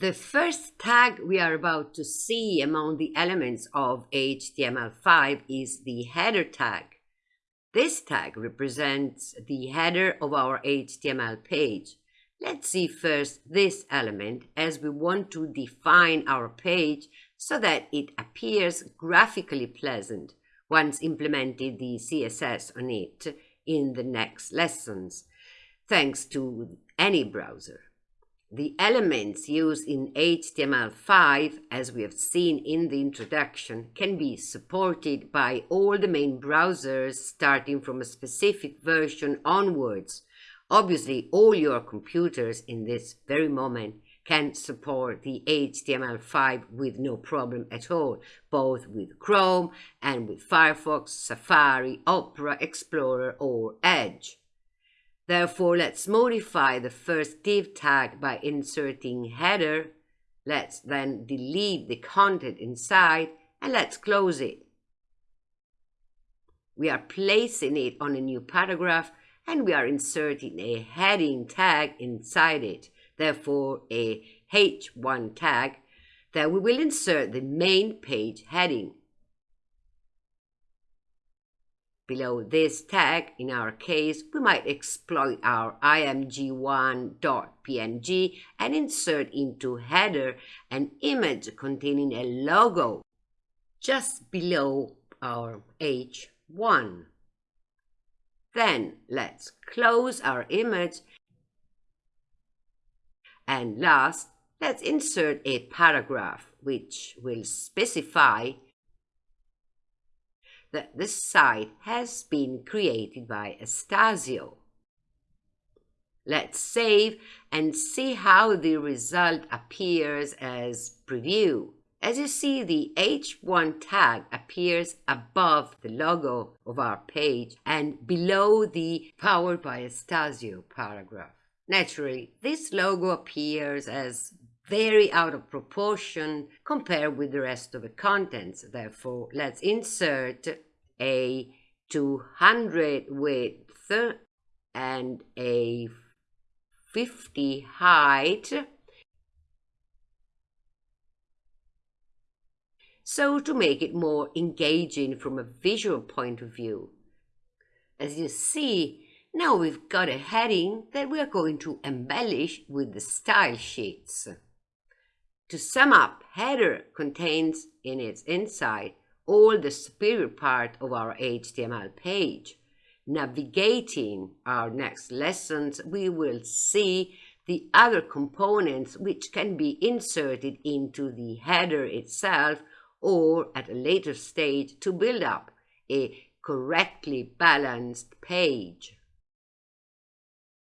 The first tag we are about to see among the elements of HTML5 is the header tag. This tag represents the header of our HTML page. Let's see first this element as we want to define our page so that it appears graphically pleasant once implemented the CSS on it in the next lessons, thanks to any browser. The elements used in HTML5, as we have seen in the introduction, can be supported by all the main browsers starting from a specific version onwards. Obviously, all your computers in this very moment can support the HTML5 with no problem at all, both with Chrome and with Firefox, Safari, Opera, Explorer or Edge. Therefore, let's modify the first div tag by inserting header. Let's then delete the content inside and let's close it. We are placing it on a new paragraph and we are inserting a heading tag inside it, therefore a H1 tag, that we will insert the main page heading. Below this tag, in our case, we might exploit our img1.png and insert into header an image containing a logo just below our h1. Then let's close our image and last, let's insert a paragraph which will specify that this site has been created by Astasio. Let's save and see how the result appears as preview. As you see, the H1 tag appears above the logo of our page and below the Powered by Astasio paragraph. Naturally, this logo appears as very out of proportion compared with the rest of the contents. Therefore, let's insert a 200 width and a 50 height. So to make it more engaging from a visual point of view. As you see, now we've got a heading that we're going to embellish with the style sheets. To sum up, header contains in its inside all the superior part of our HTML page. Navigating our next lessons, we will see the other components which can be inserted into the header itself or at a later stage to build up a correctly balanced page.